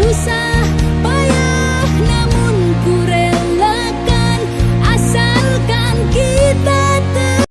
不散